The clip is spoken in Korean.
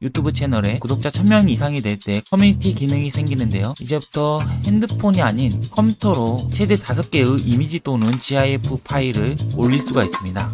유튜브 채널에 음, 구독자 음, 1000명 음. 이상이 될 때 커뮤니티 기능이 생기는데요. 이제부터 핸드폰이 아닌 컴퓨터로 최대 5개의 이미지 또는 GIF 파일을 올릴 수가 있습니다.